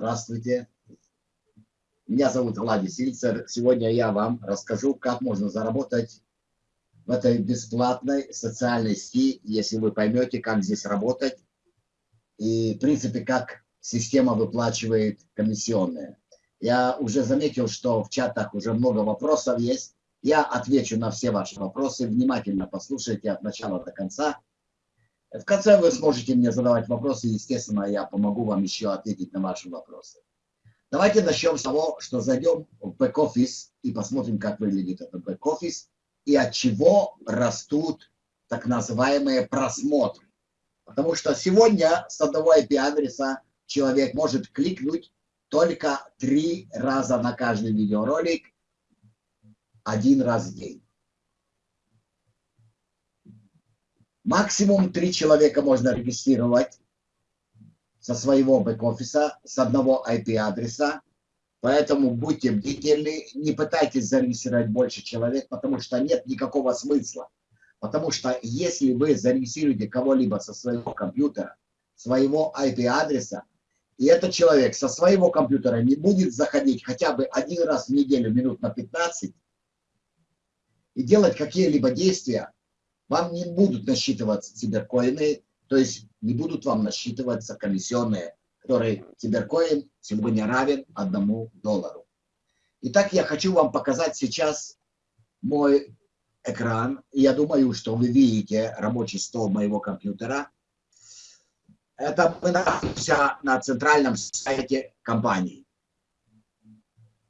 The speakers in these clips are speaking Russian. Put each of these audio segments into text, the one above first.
Здравствуйте. Меня зовут Владимир Сильцер. Сегодня я вам расскажу, как можно заработать в этой бесплатной социальной сети, если вы поймете, как здесь работать и, в принципе, как система выплачивает комиссионные. Я уже заметил, что в чатах уже много вопросов есть. Я отвечу на все ваши вопросы. Внимательно послушайте от начала до конца. В конце вы сможете мне задавать вопросы, естественно, я помогу вам еще ответить на ваши вопросы. Давайте начнем с того, что зайдем в бэк-офис и посмотрим, как выглядит этот бэк-офис и от чего растут так называемые просмотры. Потому что сегодня с одного IP-адреса человек может кликнуть только три раза на каждый видеоролик, один раз в день. Максимум три человека можно регистрировать со своего бэк-офиса, с одного IP-адреса. Поэтому будьте бдительны, не пытайтесь зарегистрировать больше человек, потому что нет никакого смысла. Потому что если вы зарегистрируете кого-либо со своего компьютера, своего IP-адреса, и этот человек со своего компьютера не будет заходить хотя бы один раз в неделю, минут на 15, и делать какие-либо действия, вам не будут насчитываться циберкоины, то есть не будут вам насчитываться комиссионные, которые циберкоин сегодня равен одному доллару. Итак, я хочу вам показать сейчас мой экран. Я думаю, что вы видите рабочий стол моего компьютера. Это мы находимся на центральном сайте компании.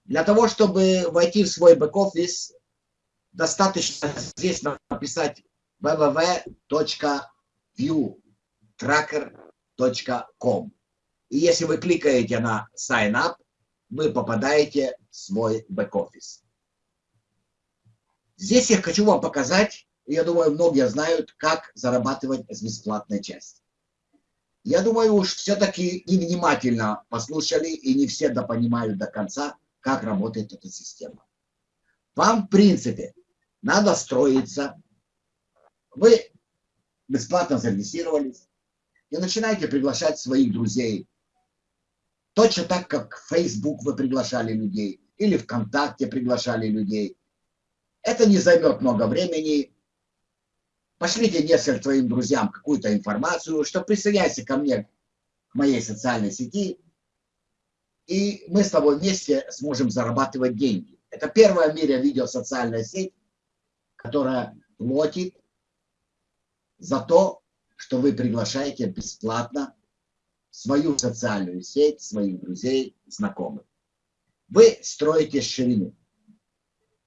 Для того, чтобы войти в свой бэк-офис, достаточно здесь написать www.viewtracker.com. И если вы кликаете на Sign Up, вы попадаете в свой бэк-офис. Здесь я хочу вам показать, я думаю, многие знают, как зарабатывать с бесплатной части. Я думаю, уж все-таки невнимательно послушали и не все допонимают до конца, как работает эта система. Вам, в принципе, надо строиться вы бесплатно зарегистрировались и начинаете приглашать своих друзей. Точно так, как в Facebook вы приглашали людей или ВКонтакте приглашали людей. Это не займет много времени. Пошлите несколько своим друзьям какую-то информацию, что присоединяйся ко мне, к моей социальной сети, и мы с тобой вместе сможем зарабатывать деньги. Это первая в мире видеосоциальная сеть, которая платит за то, что вы приглашаете бесплатно свою социальную сеть, своих друзей, знакомых. Вы строите ширину.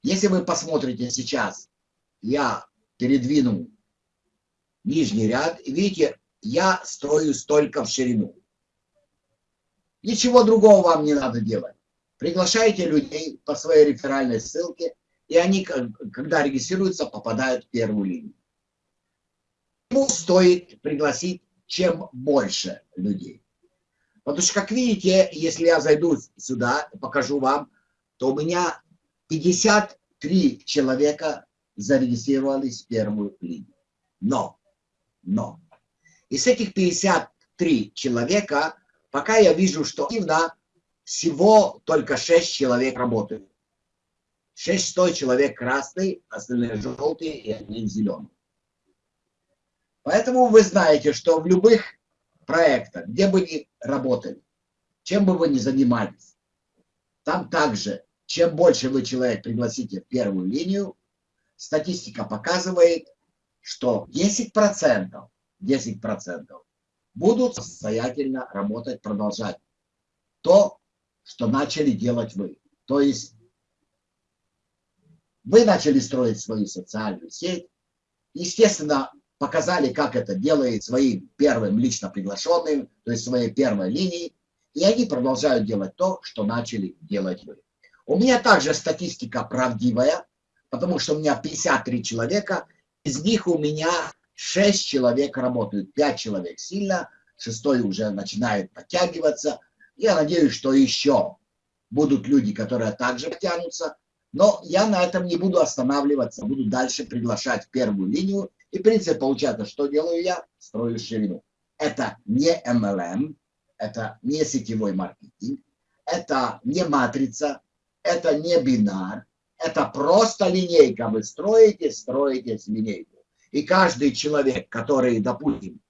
Если вы посмотрите сейчас, я передвинул нижний ряд, и видите, я строю столько в ширину. Ничего другого вам не надо делать. Приглашайте людей по своей реферальной ссылке, и они, когда регистрируются, попадают в первую линию ему стоит пригласить чем больше людей. Потому что, как видите, если я зайду сюда, покажу вам, то у меня 53 человека зарегистрировались в первую линию. Но, но, из этих 53 человека, пока я вижу, что активно всего только 6 человек работают. 600 человек красный, остальные желтые и один зеленый. Поэтому вы знаете, что в любых проектах, где бы ни работали, чем бы вы ни занимались, там также, чем больше вы человек пригласите в первую линию, статистика показывает, что 10%, 10% будут самостоятельно работать, продолжать то, что начали делать вы. То есть вы начали строить свою социальную сеть. Естественно, показали, как это делает своим первым лично приглашенным, то есть своей первой линии, и они продолжают делать то, что начали делать вы. У меня также статистика правдивая, потому что у меня 53 человека, из них у меня 6 человек работают, 5 человек сильно, шестой уже начинает подтягиваться. Я надеюсь, что еще будут люди, которые также потянутся, но я на этом не буду останавливаться, буду дальше приглашать первую линию и принцип получается, что делаю я? Строю ширину. Это не MLM, это не сетевой маркетинг, это не матрица, это не бинар, это просто линейка. Вы строите, строите линейку. И каждый человек, который, допустим,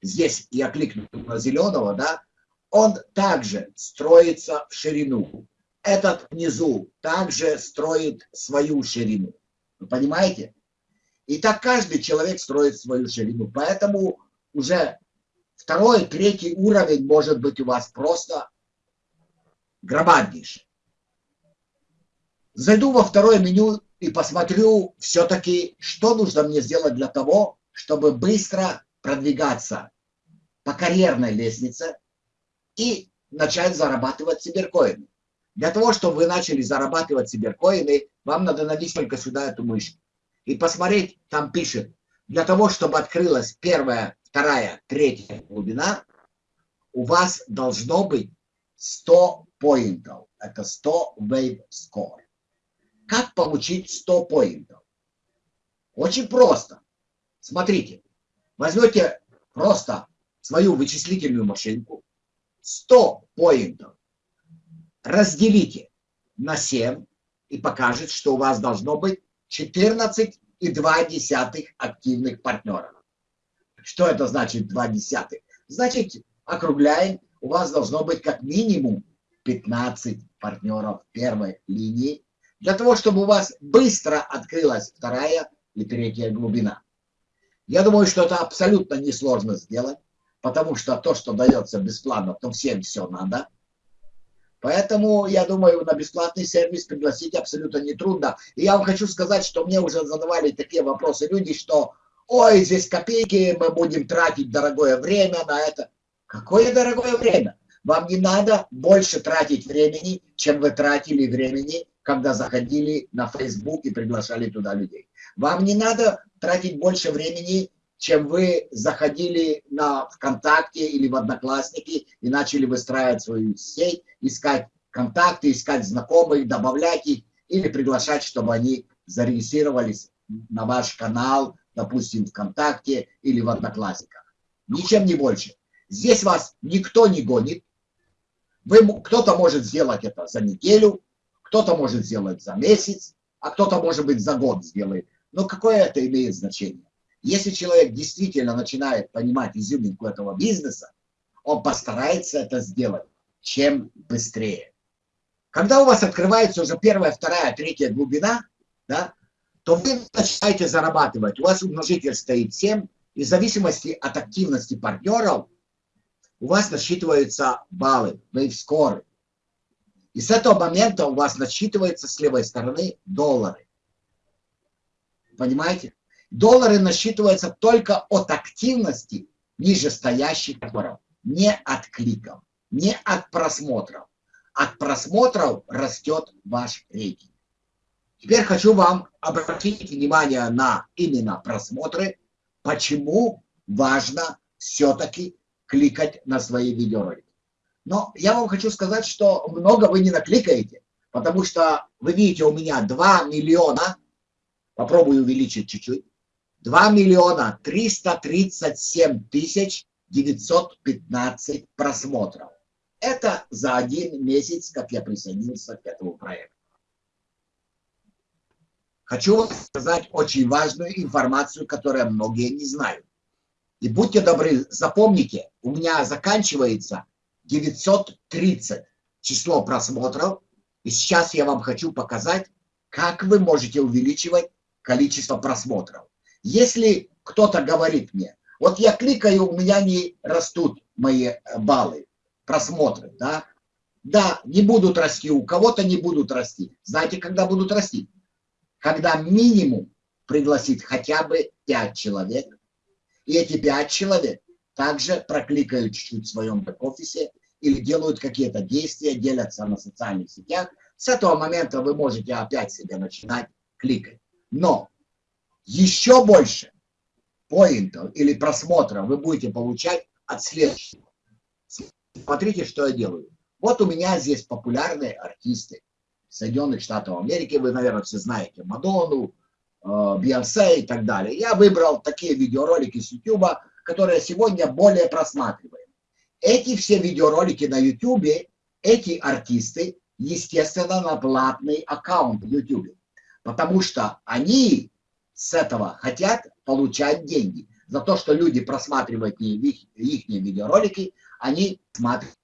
здесь я кликну на зеленого, да, он также строится в ширину. Этот внизу также строит свою ширину. Вы понимаете? И так каждый человек строит свою ширину. Поэтому уже второй, третий уровень может быть у вас просто громаднейший. Зайду во второе меню и посмотрю все-таки, что нужно мне сделать для того, чтобы быстро продвигаться по карьерной лестнице и начать зарабатывать сиберкоины. Для того, чтобы вы начали зарабатывать сиберкоины, вам надо навести только сюда эту мышь и посмотреть, там пишет, для того, чтобы открылась первая, вторая, третья глубина, у вас должно быть 100 поинтов. Это 100 wave score. Как получить 100 поинтов? Очень просто. Смотрите, возьмете просто свою вычислительную машинку, 100 поинтов, разделите на 7 и покажет, что у вас должно быть 14,2 активных партнеров. Что это значит 2 десятых? Значит, округляем, у вас должно быть как минимум 15 партнеров первой линии, для того, чтобы у вас быстро открылась вторая и третья глубина. Я думаю, что это абсолютно несложно сделать, потому что то, что дается бесплатно, то всем все надо. Поэтому, я думаю, на бесплатный сервис пригласить абсолютно нетрудно. И я вам хочу сказать, что мне уже задавали такие вопросы люди, что ой, здесь копейки, мы будем тратить дорогое время на это. Какое дорогое время? Вам не надо больше тратить времени, чем вы тратили времени, когда заходили на Facebook и приглашали туда людей. Вам не надо тратить больше времени, чем вы заходили на ВКонтакте или в Одноклассники и начали выстраивать свою сеть, искать контакты, искать знакомых, добавлять их или приглашать, чтобы они зарегистрировались на ваш канал, допустим, ВКонтакте или в Одноклассниках. Ничем не больше. Здесь вас никто не гонит. Кто-то может сделать это за неделю, кто-то может сделать за месяц, а кто-то, может быть, за год сделает. Но какое это имеет значение? Если человек действительно начинает понимать изюминку этого бизнеса, он постарается это сделать чем быстрее. Когда у вас открывается уже первая, вторая, третья глубина, да, то вы начинаете зарабатывать. У вас умножитель стоит 7, и в зависимости от активности партнеров у вас насчитываются баллы, вейв-скоры. И с этого момента у вас насчитывается с левой стороны доллары. Понимаете? Доллары насчитываются только от активности нижестоящих товаров, не от кликов, не от просмотров. От просмотров растет ваш рейтинг. Теперь хочу вам обратить внимание на именно просмотры, почему важно все-таки кликать на свои видеоролики. Но я вам хочу сказать, что много вы не накликаете, потому что вы видите у меня 2 миллиона, попробую увеличить чуть-чуть, 2 миллиона 337 тысяч 915 просмотров. Это за один месяц, как я присоединился к этому проекту. Хочу вам сказать очень важную информацию, которую многие не знают. И будьте добры, запомните, у меня заканчивается 930 число просмотров. И сейчас я вам хочу показать, как вы можете увеличивать количество просмотров. Если кто-то говорит мне, вот я кликаю, у меня не растут мои э, баллы, просмотры, да, да, не будут расти, у кого-то не будут расти. Знаете, когда будут расти? Когда минимум пригласить хотя бы 5 человек, и эти 5 человек также прокликают чуть-чуть в своем бэк-офисе или делают какие-то действия, делятся на социальных сетях. С этого момента вы можете опять себе начинать кликать. Но еще больше поинтов или просмотров вы будете получать от следующего. Смотрите, что я делаю. Вот у меня здесь популярные артисты Соединенных Штатов Америки. Вы, наверное, все знаете Мадонну, э, Бейонсе и так далее. Я выбрал такие видеоролики с YouTube, которые сегодня более просматриваемы. эти все видеоролики на YouTube, эти артисты, естественно, на платный аккаунт в YouTube. Потому что они с этого хотят получать деньги. За то, что люди просматривают их, их видеоролики, они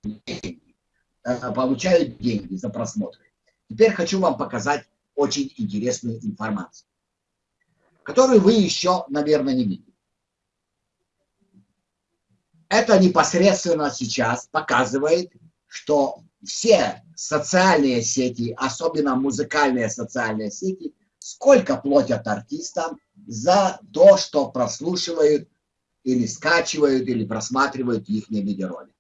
деньги, э, получают деньги за просмотры. Теперь хочу вам показать очень интересную информацию, которую вы еще, наверное, не видели. Это непосредственно сейчас показывает, что все социальные сети, особенно музыкальные социальные сети, сколько платят артистам за то, что прослушивают или скачивают, или просматривают их видеоролики.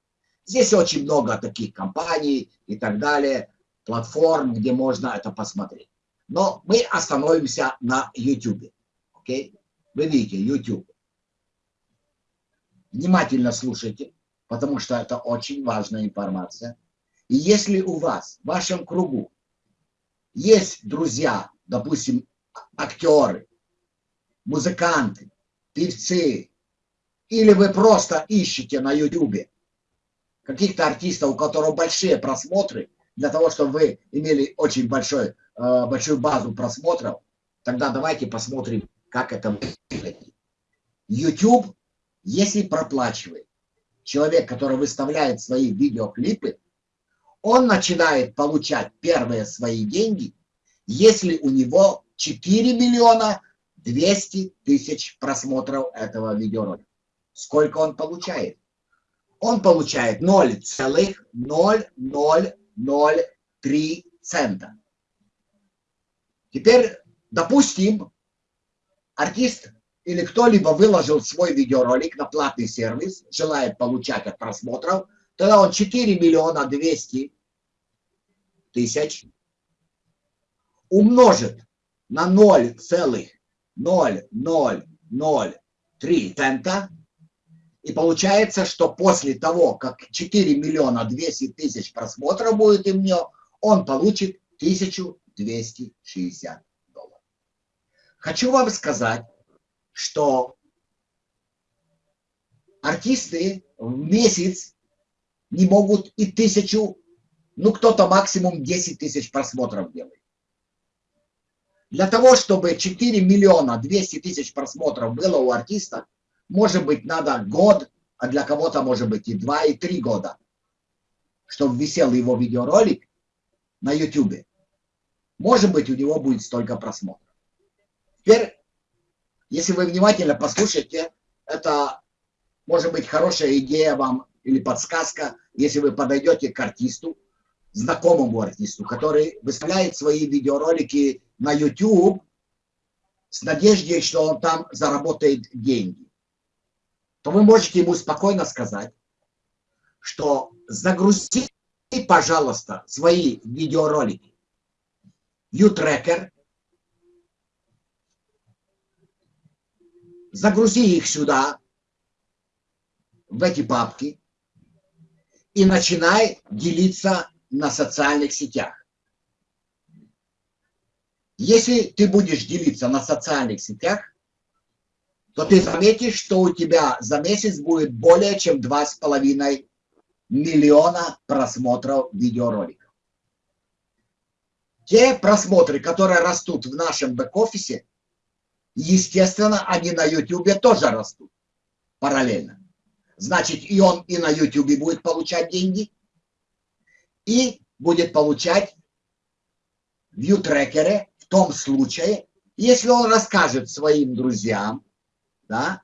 Здесь очень много таких компаний и так далее, платформ, где можно это посмотреть. Но мы остановимся на YouTube. Okay? Вы видите, YouTube. Внимательно слушайте, потому что это очень важная информация. И если у вас, в вашем кругу, есть друзья, допустим, актеры, музыканты, певцы, или вы просто ищете на YouTube каких-то артистов, у которых большие просмотры, для того, чтобы вы имели очень большой, э, большую базу просмотров, тогда давайте посмотрим, как это выглядит. YouTube, если проплачивает человек, который выставляет свои видеоклипы, он начинает получать первые свои деньги, если у него 4 миллиона 200 тысяч просмотров этого видеоролика. Сколько он получает? Он получает 0,000 0,03 цента. Теперь, допустим, артист или кто-либо выложил свой видеоролик на платный сервис, желает получать от просмотров, тогда он 4 миллиона 200 тысяч умножит на 0,0003 цента, и получается, что после того, как 4 миллиона 200 тысяч просмотров будет у него, он получит 1260 долларов. Хочу вам сказать, что артисты в месяц не могут и тысячу, ну кто-то максимум 10 тысяч просмотров делает. Для того, чтобы 4 миллиона 200 тысяч просмотров было у артиста, может быть, надо год, а для кого-то может быть и два, и три года, чтобы висел его видеоролик на YouTube. Может быть, у него будет столько просмотров. Теперь, если вы внимательно послушаете, это может быть хорошая идея вам или подсказка, если вы подойдете к артисту, знакомому артисту, который выставляет свои видеоролики на YouTube с надеждой, что он там заработает деньги. То вы можете ему спокойно сказать, что загрузи, пожалуйста, свои видеоролики. U-Tracker, загрузи их сюда, в эти папки, и начинай делиться на социальных сетях. Если ты будешь делиться на социальных сетях, то ты заметишь, что у тебя за месяц будет более чем 2,5 миллиона просмотров видеороликов. Те просмотры, которые растут в нашем бэк-офисе, естественно, они на YouTube тоже растут параллельно. Значит, и он и на YouTube будет получать деньги, и будет получать в U-трекере в том случае, если он расскажет своим друзьям, да,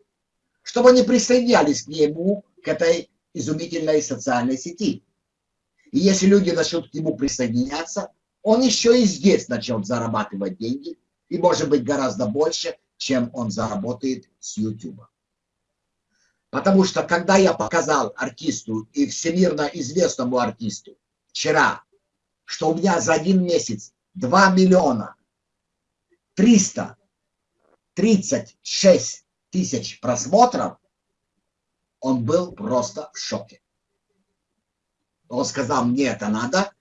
чтобы они присоединялись к нему, к этой изумительной социальной сети. И если люди начнут к нему присоединяться, он еще и здесь начнет зарабатывать деньги, и может быть гораздо больше, чем он заработает с YouTube. Потому что когда я показал артисту и всемирно известному артисту вчера, что у меня за один месяц 2 миллиона 336 тысяч просмотров, он был просто в шоке. Он сказал, мне это надо,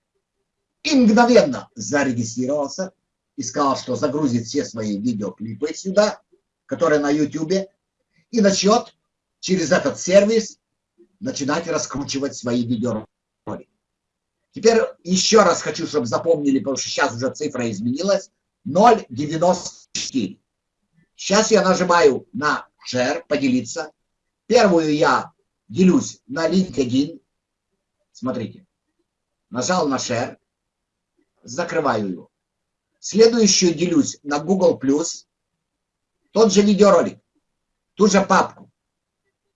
и мгновенно зарегистрировался и сказал, что загрузит все свои видеоклипы сюда, которые на YouTube, и начнет через этот сервис начинать раскручивать свои видеоролики. Теперь еще раз хочу, чтобы запомнили, потому что сейчас уже цифра изменилась. 0,94. Сейчас я нажимаю на share, поделиться. Первую я делюсь на LinkedIn. Смотрите. Нажал на share. Закрываю его. Следующую делюсь на Google+. Тот же видеоролик. Ту же папку.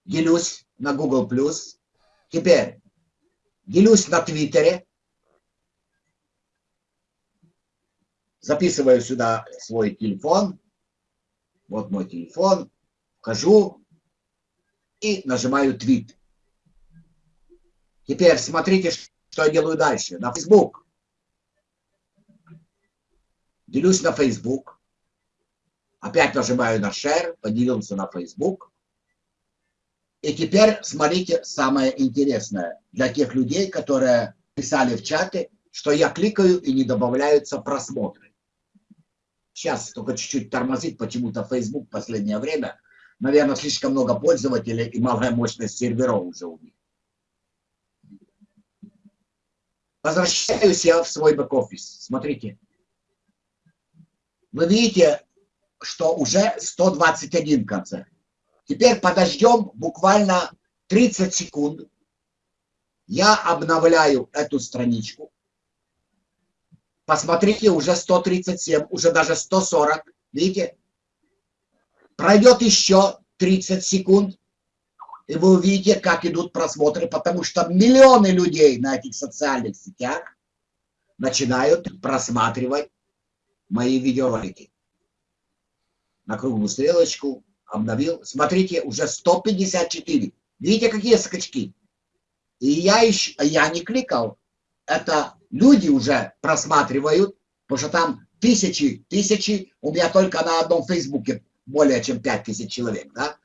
Делюсь на Google+. Теперь делюсь на Твиттере. Записываю сюда свой телефон. Вот мой телефон. Вхожу и нажимаю твит. Теперь смотрите, что я делаю дальше. На Facebook. Делюсь на Facebook. Опять нажимаю на share, поделился на Facebook. И теперь смотрите самое интересное для тех людей, которые писали в чате, что я кликаю и не добавляются просмотры. Сейчас только чуть-чуть тормозит почему-то Facebook в последнее время. Наверное, слишком много пользователей и малая мощность серверов уже у них. Возвращаюсь я в свой бэк-офис. Смотрите. Вы видите, что уже 121 в конце. Теперь подождем буквально 30 секунд. Я обновляю эту страничку. Посмотрите, уже 137, уже даже 140. Видите? Пройдет еще 30 секунд, и вы увидите, как идут просмотры, потому что миллионы людей на этих социальных сетях начинают просматривать мои видеоролики на круглую стрелочку, обновил. Смотрите, уже 154. Видите, какие скачки? И я, еще, я не кликал. Это люди уже просматривают, потому что там тысячи, тысячи, у меня только на одном фейсбуке более чем 5000 человек, да?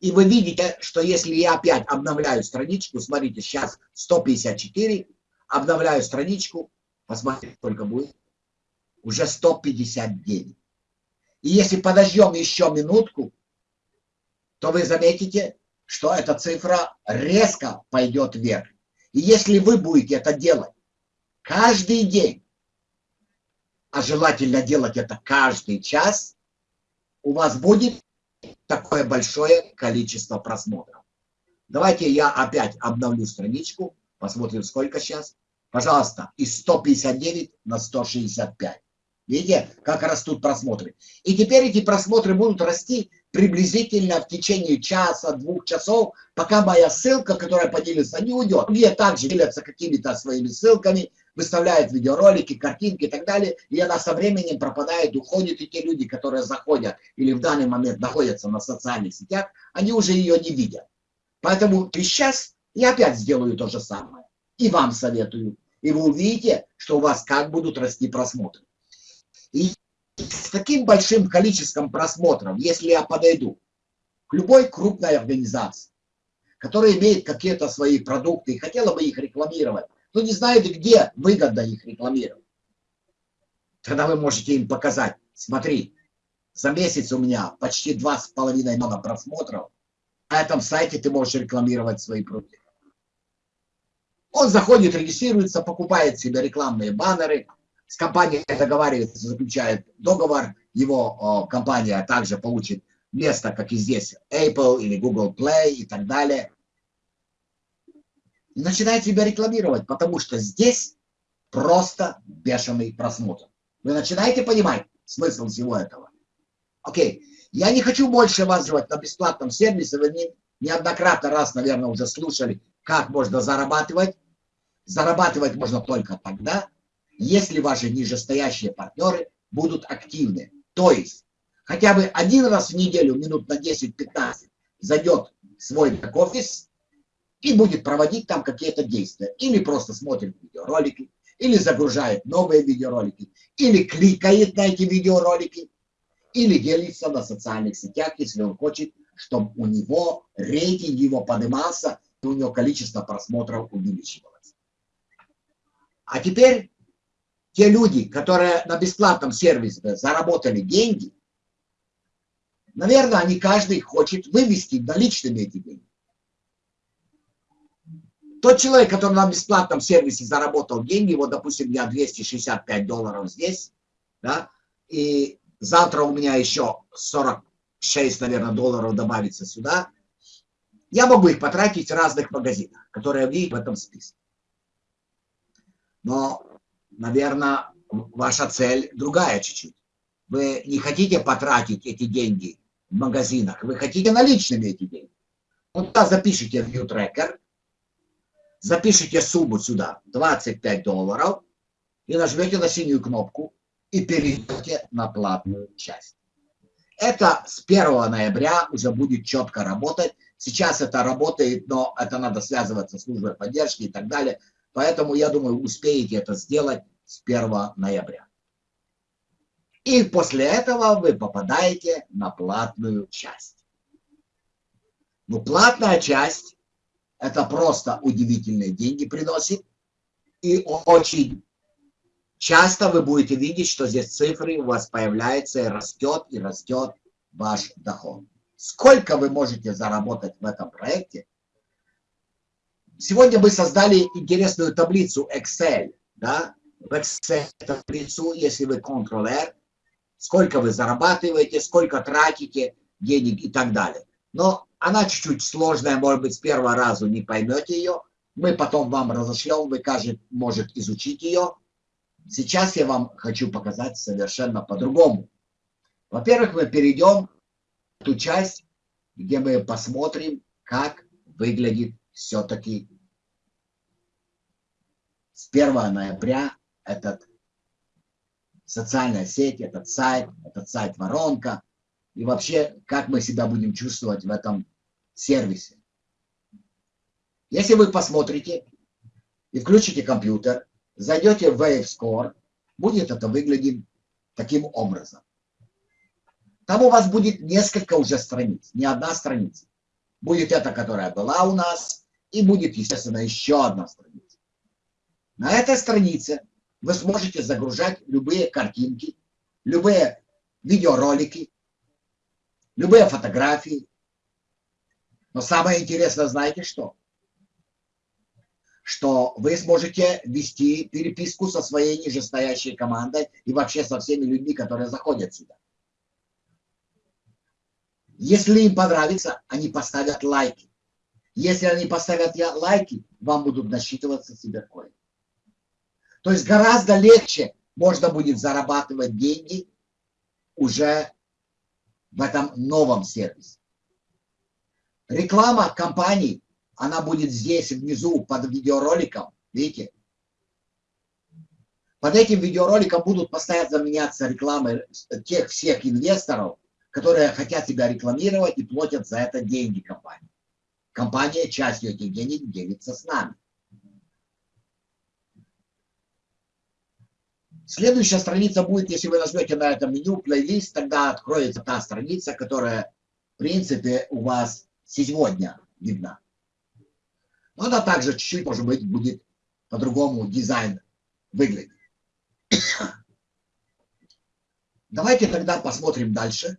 И вы видите, что если я опять обновляю страничку, смотрите, сейчас 154, обновляю страничку, посмотрите, сколько будет, уже 159. И если подождем еще минутку, то вы заметите, что эта цифра резко пойдет вверх. И если вы будете это делать каждый день, а желательно делать это каждый час, у вас будет такое большое количество просмотров. Давайте я опять обновлю страничку, посмотрим, сколько сейчас. Пожалуйста, из 159 на 165. Видите, как растут просмотры. И теперь эти просмотры будут расти приблизительно в течение часа, двух часов, пока моя ссылка, которая поделится, не уйдет. Где также делятся какими-то своими ссылками, выставляют видеоролики, картинки и так далее, и она со временем пропадает, уходит, и те люди, которые заходят или в данный момент находятся на социальных сетях, они уже ее не видят. Поэтому сейчас я опять сделаю то же самое. И вам советую. И вы увидите, что у вас как будут расти просмотры. И с таким большим количеством просмотров, если я подойду к любой крупной организации, которая имеет какие-то свои продукты и хотела бы их рекламировать, но не знает, где выгодно их рекламировать, тогда вы можете им показать, смотри, за месяц у меня почти 2,5 миллиона просмотров, на этом сайте ты можешь рекламировать свои продукты. Он заходит, регистрируется, покупает себе рекламные баннеры, с компанией договаривается, заключает договор, его компания также получит место, как и здесь, Apple или Google Play и так далее. Начинает себя рекламировать, потому что здесь просто бешеный просмотр. Вы начинаете понимать смысл всего этого? Окей, я не хочу больше вас звать на бесплатном сервисе, вы не, неоднократно раз, наверное, уже слушали, как можно зарабатывать. Зарабатывать можно только тогда, если ваши нижестоящие партнеры будут активны. То есть хотя бы один раз в неделю, минут на 10-15, зайдет свой бэк-офис и будет проводить там какие-то действия. Или просто смотрит видеоролики, или загружает новые видеоролики, или кликает на эти видеоролики, или делится на социальных сетях, если он хочет, чтобы у него рейтинг его поднимался, и у него количество просмотров увеличивалось. А теперь те люди, которые на бесплатном сервисе заработали деньги, наверное, они каждый хочет вывести наличными эти деньги. Тот человек, который на бесплатном сервисе заработал деньги, вот, допустим, я 265 долларов здесь, да, и завтра у меня еще 46, наверное, долларов добавится сюда, я могу их потратить в разных магазинах, которые видите в этом списке. Но, наверное, ваша цель другая чуть-чуть. Вы не хотите потратить эти деньги в магазинах, вы хотите наличными эти деньги. Вот туда запишите в ViewTracker, запишите сумму сюда, 25 долларов, и нажмете на синюю кнопку и перейдете на платную часть. Это с 1 ноября уже будет четко работать. Сейчас это работает, но это надо связываться с службой поддержки и так далее. Поэтому, я думаю, успеете это сделать с 1 ноября. И после этого вы попадаете на платную часть. Ну, платная часть, это просто удивительные деньги приносит. И очень часто вы будете видеть, что здесь цифры у вас появляются и растет, и растет ваш доход. Сколько вы можете заработать в этом проекте? Сегодня мы создали интересную таблицу Excel. Да? В Excel таблицу, если вы Ctrl-R, сколько вы зарабатываете, сколько тратите денег и так далее. Но она чуть-чуть сложная, может быть, с первого раза не поймете ее. Мы потом вам разошлем, вы, каждый может изучить ее. Сейчас я вам хочу показать совершенно по-другому. Во-первых, мы перейдем в ту часть, где мы посмотрим, как выглядит все-таки с 1 ноября этот социальная сеть, этот сайт, этот сайт воронка, и вообще, как мы себя будем чувствовать в этом сервисе. Если вы посмотрите и включите компьютер, зайдете в WaveScore, будет это выглядеть таким образом. Там у вас будет несколько уже страниц, не одна страница. Будет эта, которая была у нас, и будет, естественно, еще одна страница. На этой странице вы сможете загружать любые картинки, любые видеоролики, любые фотографии. Но самое интересное, знаете что? Что вы сможете вести переписку со своей нижестоящей командой и вообще со всеми людьми, которые заходят сюда. Если им понравится, они поставят лайки. Если они поставят лайки, вам будут насчитываться себе коины. То есть гораздо легче можно будет зарабатывать деньги уже в этом новом сервисе. Реклама компаний, она будет здесь внизу под видеороликом, видите? Под этим видеороликом будут постоянно меняться рекламы тех всех инвесторов, которые хотят себя рекламировать и платят за это деньги компании. Компания частью этих денег делится с нами. Следующая страница будет, если вы нажмете на это меню плейлист, тогда откроется та страница, которая, в принципе, у вас сегодня видна. Но она также чуть-чуть, может быть, будет по-другому дизайн выглядеть. Давайте тогда посмотрим дальше.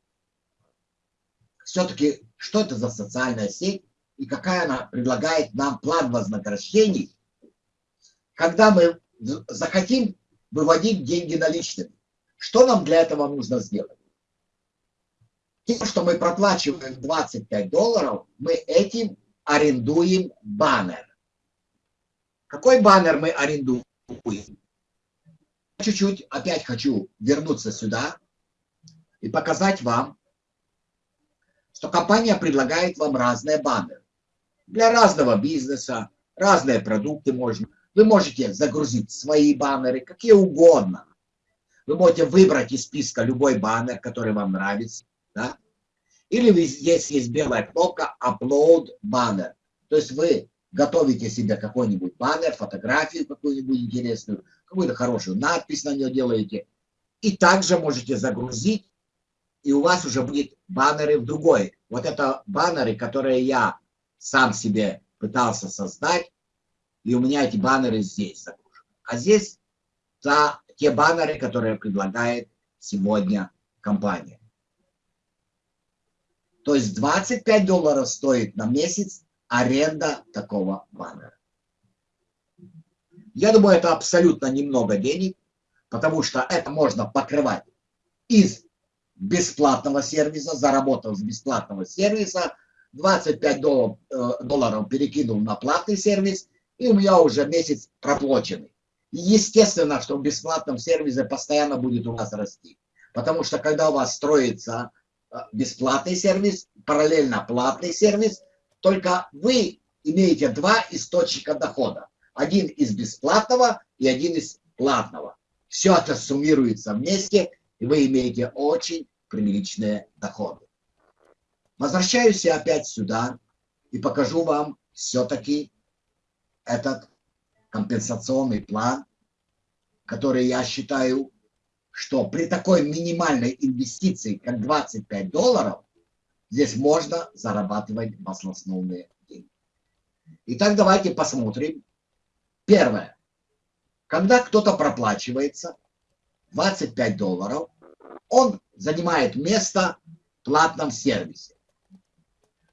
Все-таки, что это за социальная сеть и какая она предлагает нам план вознаграждений, когда мы захотим выводить деньги наличными. Что нам для этого нужно сделать? Тем, что мы проплачиваем 25 долларов, мы этим арендуем баннер. Какой баннер мы арендуем? Чуть-чуть опять хочу вернуться сюда и показать вам, что компания предлагает вам разные баннеры. Для разного бизнеса, разные продукты можно. Вы можете загрузить свои баннеры, какие угодно. Вы можете выбрать из списка любой баннер, который вам нравится. Да? Или здесь есть белая кнопка Upload баннер. То есть вы готовите себе какой-нибудь баннер, фотографию какую-нибудь интересную, какую-то хорошую надпись на нее делаете. И также можете загрузить, и у вас уже будет баннеры в другой. Вот это баннеры, которые я сам себе пытался создать и у меня эти баннеры здесь загружены. А здесь та, те баннеры, которые предлагает сегодня компания. То есть 25 долларов стоит на месяц аренда такого баннера. Я думаю, это абсолютно немного денег, потому что это можно покрывать из бесплатного сервиса, заработав с бесплатного сервиса, 25 долларов, э, долларов перекинул на платный сервис, и у меня уже месяц проплаченный. Естественно, что в бесплатном сервисе постоянно будет у вас расти. Потому что когда у вас строится бесплатный сервис, параллельно платный сервис, только вы имеете два источника дохода. Один из бесплатного и один из платного. Все это суммируется вместе, и вы имеете очень приличные доходы. Возвращаюсь я опять сюда и покажу вам все-таки этот компенсационный план, который я считаю, что при такой минимальной инвестиции, как 25 долларов, здесь можно зарабатывать баснословные деньги. Итак, давайте посмотрим. Первое. Когда кто-то проплачивается 25 долларов, он занимает место в платном сервисе.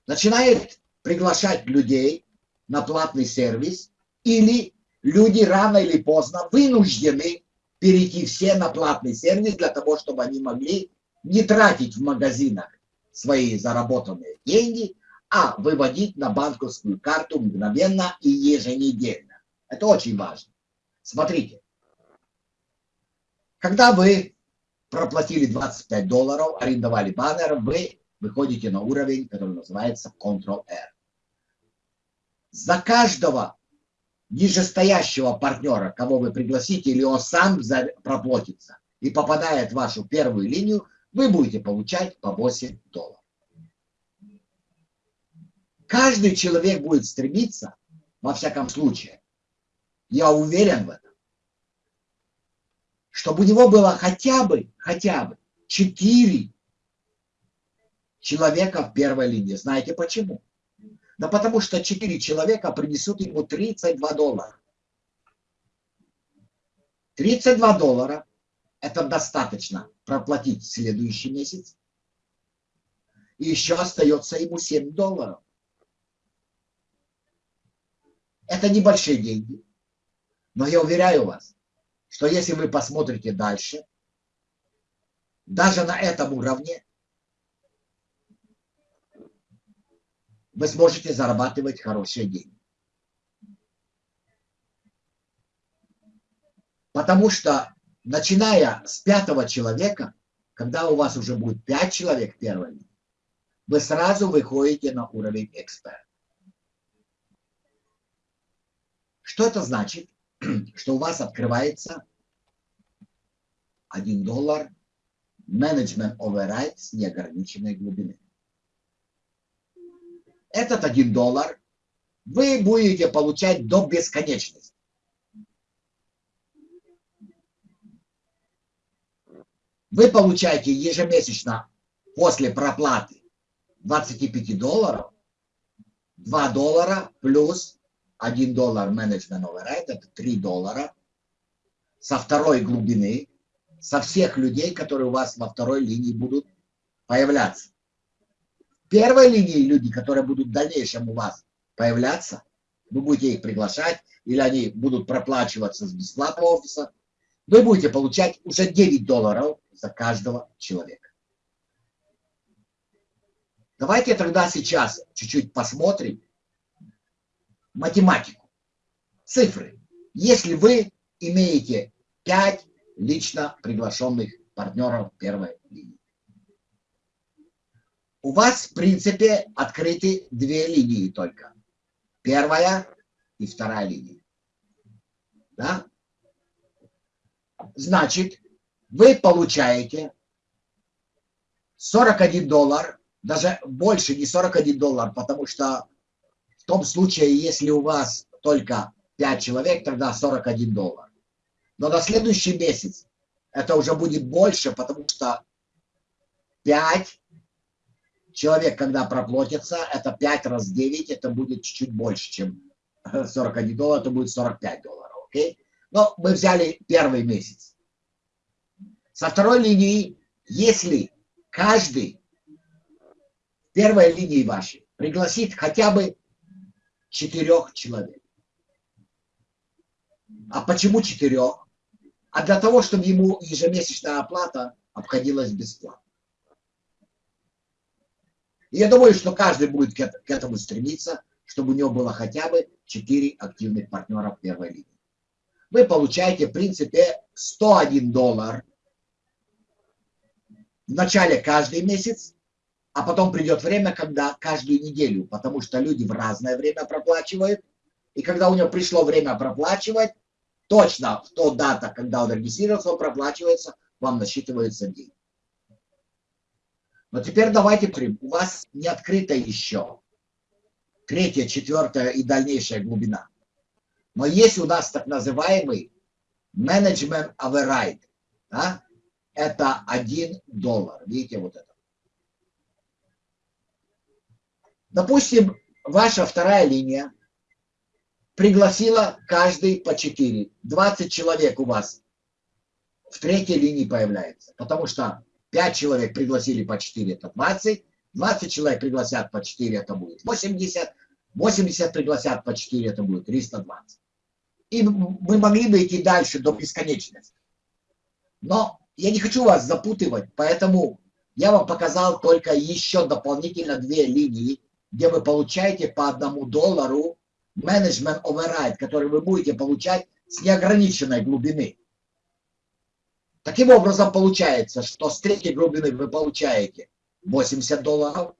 Начинает приглашать людей на платный сервис или люди рано или поздно вынуждены перейти все на платный сервис для того, чтобы они могли не тратить в магазинах свои заработанные деньги, а выводить на банковскую карту мгновенно и еженедельно. Это очень важно. Смотрите, когда вы проплатили 25 долларов, арендовали баннер, вы выходите на уровень, который называется Ctrl-R. За каждого нижестоящего партнера, кого вы пригласите, или он сам проплатится и попадает в вашу первую линию, вы будете получать по 8 долларов. Каждый человек будет стремиться, во всяком случае, я уверен в этом, чтобы у него было хотя бы, хотя бы 4 человека в первой линии. Знаете почему? Да потому что 4 человека принесут ему 32 доллара. 32 доллара – это достаточно проплатить следующий месяц. И еще остается ему 7 долларов. Это небольшие деньги. Но я уверяю вас, что если вы посмотрите дальше, даже на этом уровне вы сможете зарабатывать хорошие деньги. Потому что, начиная с пятого человека, когда у вас уже будет пять человек первыми, вы сразу выходите на уровень эксперта. Что это значит? Что у вас открывается 1 доллар менеджмент override с неограниченной глубины этот один доллар вы будете получать до бесконечности. Вы получаете ежемесячно после проплаты 25 долларов 2 доллара плюс 1 доллар менеджмент override, это 3 доллара со второй глубины, со всех людей, которые у вас во второй линии будут появляться первой линии люди, которые будут в дальнейшем у вас появляться, вы будете их приглашать, или они будут проплачиваться с бесплатного офиса, вы будете получать уже 9 долларов за каждого человека. Давайте тогда сейчас чуть-чуть посмотрим математику, цифры. Если вы имеете 5 лично приглашенных партнеров первой линии, у вас, в принципе, открыты две линии только. Первая и вторая линия. Да? Значит, вы получаете 41 доллар, даже больше не 41 доллар, потому что в том случае, если у вас только 5 человек, тогда 41 доллар. Но на следующий месяц это уже будет больше, потому что 5 человек, когда проплатится, это 5 раз 9, это будет чуть-чуть больше, чем 41 доллар, это будет 45 долларов, окей? Но мы взяли первый месяц. Со второй линии, если каждый в первой линии вашей пригласит хотя бы четырех человек, А почему четырех? А для того, чтобы ему ежемесячная оплата обходилась бесплатно. Я думаю, что каждый будет к этому стремиться, чтобы у него было хотя бы 4 активных партнера в первой линии. Вы получаете, в принципе, 101 доллар в начале каждый месяц, а потом придет время, когда каждую неделю, потому что люди в разное время проплачивают, и когда у него пришло время проплачивать, точно в ту дата, когда он регистрировался, он проплачивается, вам насчитываются деньги. Но теперь давайте прим. У вас не открыта еще третья, четвертая и дальнейшая глубина. Но есть у нас так называемый management override. Да? Это один доллар. Видите вот это. Допустим, ваша вторая линия пригласила каждый по 4. 20 человек у вас в третьей линии появляется. Потому что 5 человек пригласили по 4, это 20. 20 человек пригласят по 4, это будет 80. 80 пригласят по 4, это будет 320. И мы могли бы идти дальше до бесконечности. Но я не хочу вас запутывать, поэтому я вам показал только еще дополнительно две линии, где вы получаете по одному доллару менеджмент override, который вы будете получать с неограниченной глубины. Таким образом, получается, что с третьей глубины вы получаете 80 долларов.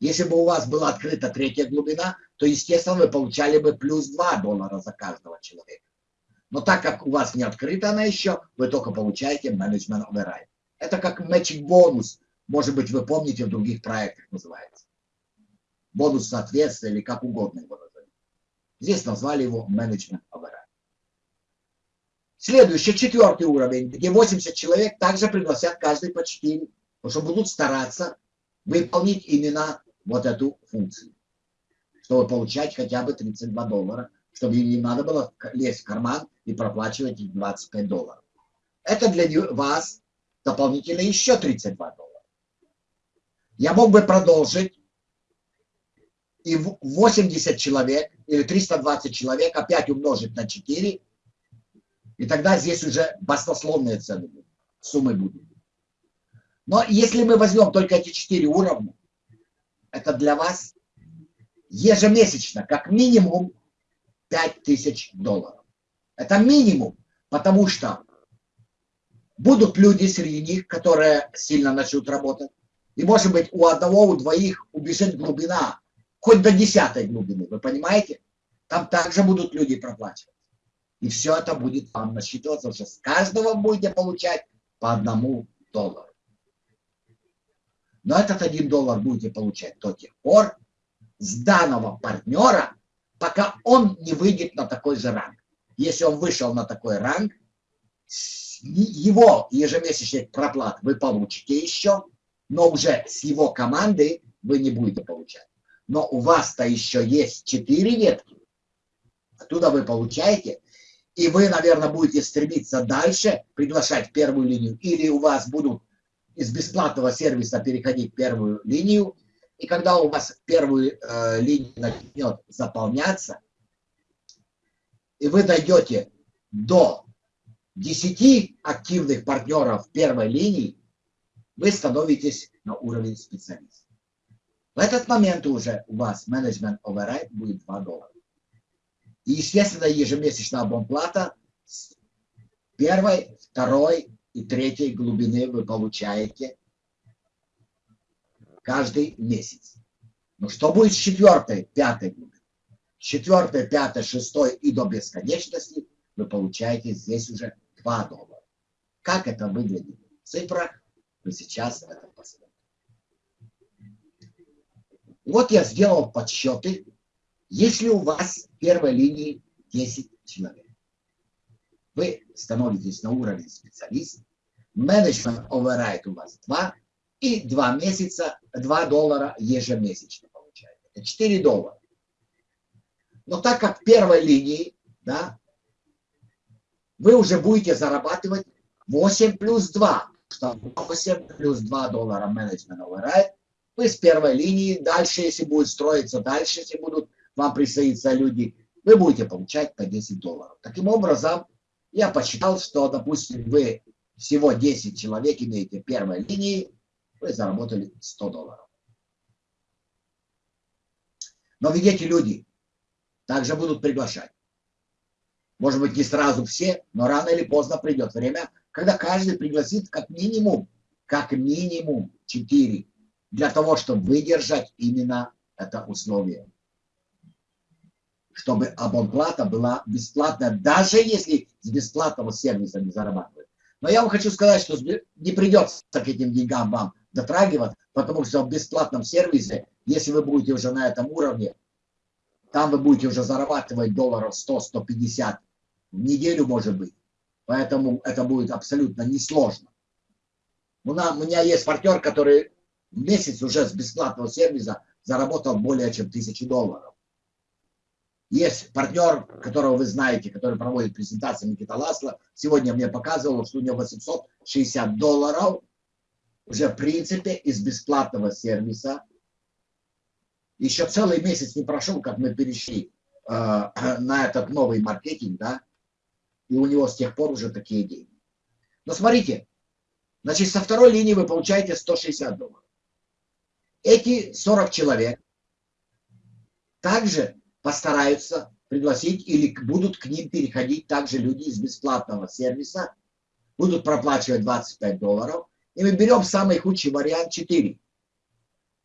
Если бы у вас была открыта третья глубина, то, естественно, вы получали бы плюс 2 доллара за каждого человека. Но так как у вас не открыта она еще, вы только получаете management override. Это как matching бонус, может быть, вы помните, в других проектах называется. Бонус соответствия или как угодно его назовем. Здесь назвали его management override. Следующий, четвертый уровень, где 80 человек также пригласят каждый по 4, потому что будут стараться выполнить именно вот эту функцию, чтобы получать хотя бы 32 доллара, чтобы им не надо было лезть в карман и проплачивать их 25 долларов. Это для вас дополнительно еще 32 доллара. Я мог бы продолжить, и 80 человек или 320 человек опять умножить на 4 и тогда здесь уже баснословные цены будут, суммы будут. Но если мы возьмем только эти четыре уровня, это для вас ежемесячно, как минимум, 5000 долларов. Это минимум, потому что будут люди среди них, которые сильно начнут работать. И может быть у одного, у двоих убежит глубина, хоть до десятой глубины, вы понимаете? Там также будут люди проплачивать. И все это будет вам насчитываться, уже с каждого будете получать по одному доллару. Но этот один доллар будете получать до тех пор с данного партнера, пока он не выйдет на такой же ранг. Если он вышел на такой ранг, его ежемесячный проплат вы получите еще, но уже с его команды вы не будете получать. Но у вас-то еще есть 4 ветки. Оттуда вы получаете и вы, наверное, будете стремиться дальше приглашать первую линию, или у вас будут из бесплатного сервиса переходить первую линию, и когда у вас первую э, линию начнет заполняться, и вы дойдете до 10 активных партнеров первой линии, вы становитесь на уровень специалиста. В этот момент уже у вас менеджмент override будет 2 доллара. И, естественно, ежемесячная абонплата с первой, второй и третьей глубины вы получаете каждый месяц. Но что будет с четвертой, пятой глубины? Четвертой, пятой, шестой и до бесконечности вы получаете здесь уже 2 доллара. Как это выглядит в цифрах, вы сейчас это посмотрите. Вот я сделал подсчеты если у вас в первой линии 10 человек, вы становитесь на уровень специалист, менеджмент override у вас 2, и 2 месяца, 2 доллара ежемесячно получаете. Это 4 доллара. Но так как в первой линии, да, вы уже будете зарабатывать 8 плюс 2, что 8 плюс 2 доллара менеджмент override, вы с первой линии, дальше, если будет строиться, дальше, если будут вам присоединятся люди вы будете получать по 10 долларов. Таким образом, я посчитал, что, допустим, вы всего 10 человек имеете первой линии, вы заработали 100 долларов. Но ведь эти люди также будут приглашать. Может быть, не сразу все, но рано или поздно придет время, когда каждый пригласит как минимум, как минимум 4, для того, чтобы выдержать именно это условие. Чтобы абонплата была бесплатная, даже если с бесплатного сервиса не зарабатывают. Но я вам хочу сказать, что не придется к этим деньгам вам дотрагиваться, потому что в бесплатном сервисе, если вы будете уже на этом уровне, там вы будете уже зарабатывать долларов 100-150 в неделю, может быть. Поэтому это будет абсолютно несложно. У, нас, у меня есть партнер, который в месяц уже с бесплатного сервиса заработал более чем тысячу долларов. Есть партнер, которого вы знаете, который проводит презентации Никита Ласло. Сегодня мне показывал, что у него 860 долларов уже в принципе из бесплатного сервиса еще целый месяц не прошел, как мы перешли э, на этот новый маркетинг, да, и у него с тех пор уже такие деньги. Но смотрите, значит, со второй линии вы получаете 160 долларов. Эти 40 человек также постараются пригласить или будут к ним переходить также люди из бесплатного сервиса, будут проплачивать 25 долларов, и мы берем самый худший вариант 4.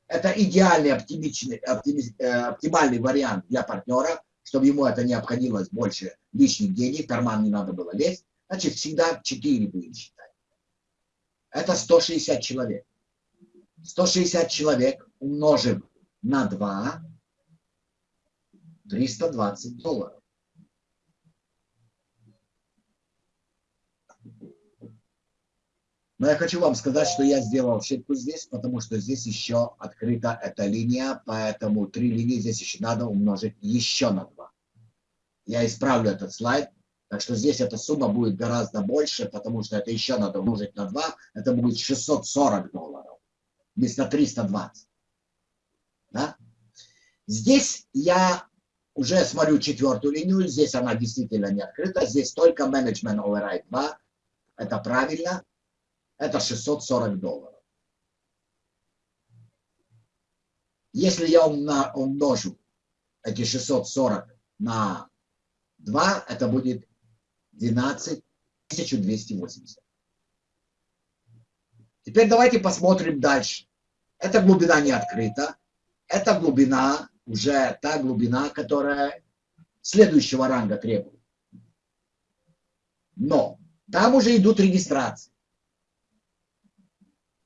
Это идеальный, оптимичный, э, оптимальный вариант для партнера, чтобы ему это не обходилось больше лишних денег, карман не надо было лезть. Значит, всегда 4 будем считать. Это 160 человек. 160 человек умножим на 2, 320 долларов. Но я хочу вам сказать, что я сделал ошибку здесь, потому что здесь еще открыта эта линия, поэтому три линии здесь еще надо умножить еще на 2. Я исправлю этот слайд, так что здесь эта сумма будет гораздо больше, потому что это еще надо умножить на 2, это будет 640 долларов вместо 320. Да? Здесь я уже смотрю четвертую линию, здесь она действительно не открыта, здесь только Management Override 2, это правильно, это 640 долларов. Если я умножу эти 640 на 2, это будет 12 1280. Теперь давайте посмотрим дальше. Эта глубина не открыта. Это глубина, уже та глубина, которая следующего ранга требует. Но там уже идут регистрации.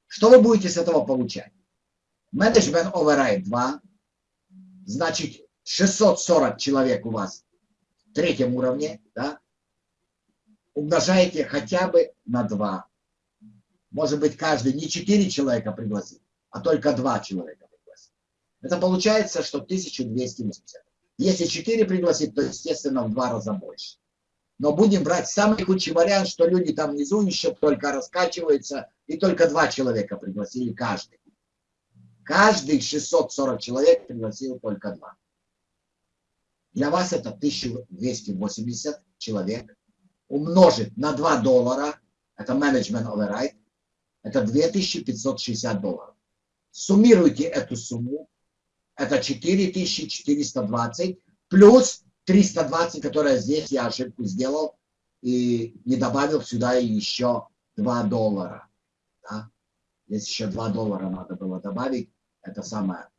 Что вы будете с этого получать? Management Override 2, значит 640 человек у вас в третьем уровне, да? умножаете хотя бы на 2. Может быть, каждый не 4 человека пригласит, а только 2 человека. Это получается, что 1280. Если 4 пригласит, то, естественно, в два раза больше. Но будем брать самый худший вариант, что люди там внизу еще только раскачиваются, и только два человека пригласили каждый. Каждый 640 человек пригласил только два. Для вас это 1280 человек. Умножить на 2 доллара, это management override, это 2560 долларов. Суммируйте эту сумму, это 4420 плюс 320, которая здесь я ошибку сделал и не добавил сюда еще 2 доллара. Да? Здесь еще 2 доллара надо было добавить. Это самое.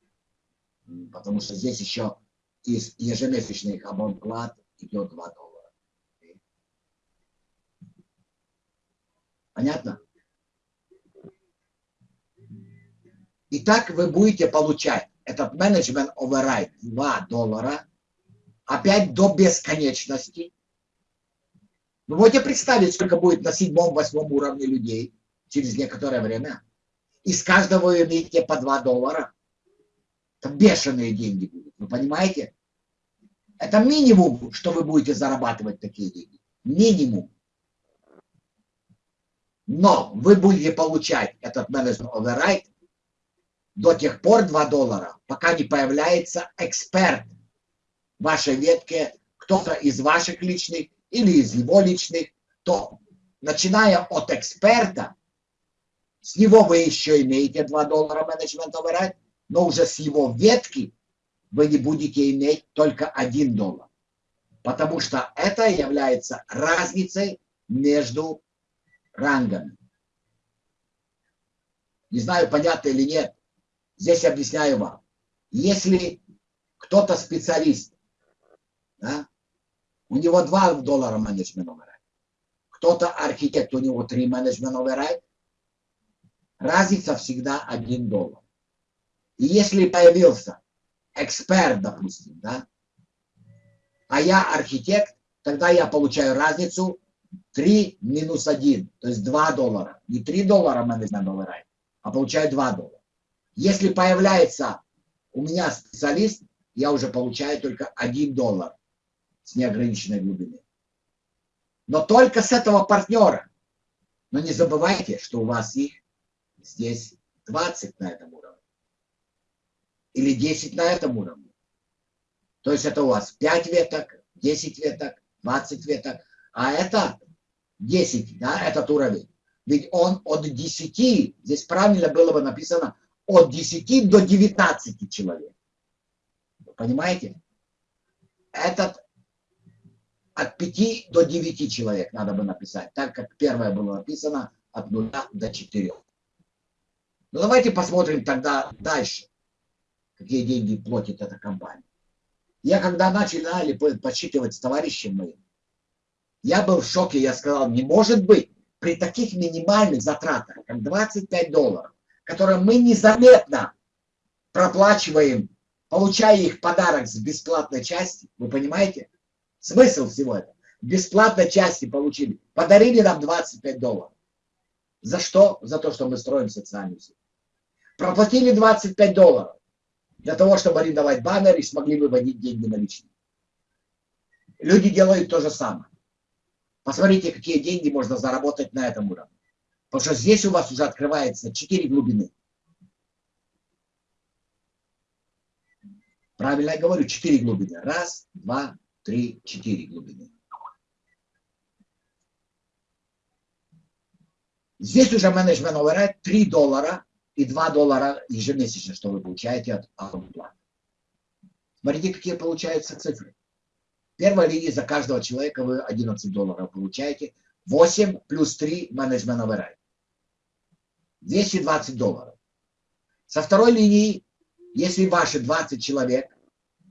Потому что здесь еще из ежемесячных абонплат идет 2 доллара. Понятно? Итак, вы будете получать этот менеджмент override 2 доллара опять до бесконечности. Вы можете представить, сколько будет на седьмом-восьмом уровне людей через некоторое время. Из каждого вы имеете по 2 доллара. Это бешеные деньги будут, вы понимаете? Это минимум, что вы будете зарабатывать такие деньги. Минимум. Но вы будете получать этот менеджмент override до тех пор 2 доллара, пока не появляется эксперт в вашей ветке кто-то из ваших личных или из его личных, то начиная от эксперта, с него вы еще имеете 2 доллара менеджмент override, но уже с его ветки вы не будете иметь только 1 доллар. Потому что это является разницей между рангами. Не знаю, понятно или нет. Здесь объясняю вам. Если кто-то специалист, да, у него 2 доллара менеджмент override, кто-то архитект, у него 3 менеджмент override, разница всегда 1 доллар. И если появился эксперт, допустим, да, а я архитект, тогда я получаю разницу 3 минус 1, то есть 2 доллара. Не 3 доллара менеджмент override, а получаю 2 доллара. Если появляется у меня специалист, я уже получаю только 1 доллар с неограниченной глубины. Но только с этого партнера. Но не забывайте, что у вас их здесь 20 на этом уровне. Или 10 на этом уровне. То есть это у вас 5 веток, 10 веток, 20 веток. А это 10, да, этот уровень. Ведь он от 10, здесь правильно было бы написано, от 10 до 19 человек. Понимаете? Этот от 5 до 9 человек надо бы написать, так как первое было написано от 0 до 4. Ну давайте посмотрим тогда дальше, какие деньги платит эта компания. Я когда начали подсчитывать с товарищем моим, я был в шоке, я сказал, не может быть, при таких минимальных затратах, как 25 долларов, которые мы незаметно проплачиваем, получая их подарок с бесплатной части, вы понимаете? Смысл всего этого. Бесплатной части получили. Подарили нам 25 долларов. За что? За то, что мы строим социальную сеть. Проплатили 25 долларов для того, чтобы арендовать баннер и смогли выводить деньги наличные. Люди делают то же самое. Посмотрите, какие деньги можно заработать на этом уровне. Потому что здесь у вас уже открывается 4 глубины. Правильно я говорю, 4 глубины. Раз, два, три, четыре глубины. Здесь уже менеджмент override 3 доллара и 2 доллара ежемесячно, что вы получаете от оплаты. Смотрите, какие получаются цифры. Первая линия за каждого человека вы 11 долларов получаете. 8 плюс 3 менеджмент override. 220 долларов. Со второй линии, если ваши 20 человек,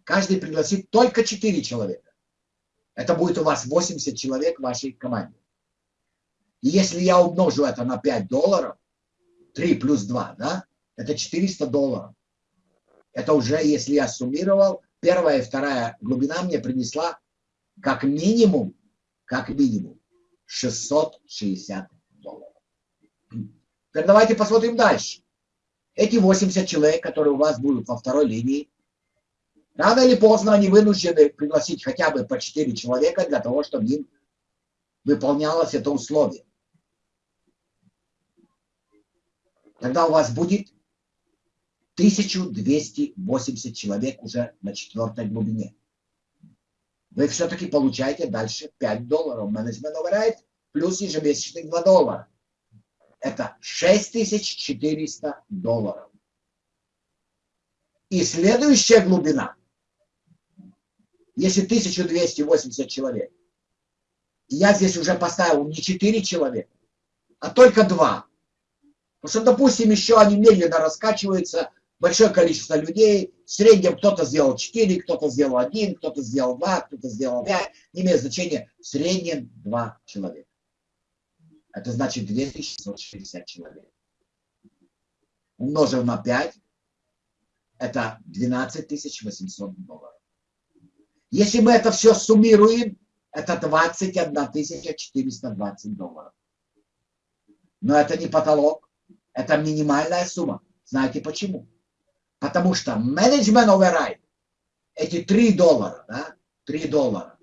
каждый пригласит только 4 человека. Это будет у вас 80 человек в вашей команде. И если я умножу это на 5 долларов, 3 плюс 2, да, это 400 долларов. Это уже, если я суммировал, первая и вторая глубина мне принесла как минимум, как минимум 660 долларов. Теперь давайте посмотрим дальше. Эти 80 человек, которые у вас будут во второй линии, рано или поздно они вынуждены пригласить хотя бы по 4 человека для того, чтобы им выполнялось это условие. Тогда у вас будет 1280 человек уже на четвертой глубине. Вы все-таки получаете дальше 5 долларов. Менеджмент override плюс ежемесячных 2 доллара. Это 6400 долларов. И следующая глубина, если 1280 человек, я здесь уже поставил не 4 человека, а только 2. Потому что, допустим, еще они медленно раскачиваются, большое количество людей, в среднем кто-то сделал 4, кто-то сделал 1, кто-то сделал 2, кто-то сделал 5, не имеет значения, в среднем 2 человека. Это значит 2660 человек. Умножив на 5, это 12 800 долларов. Если мы это все суммируем, это 21 420 долларов. Но это не потолок, это минимальная сумма. Знаете почему? Потому что менеджмент override, эти 3 доллара, да, 3 доллара,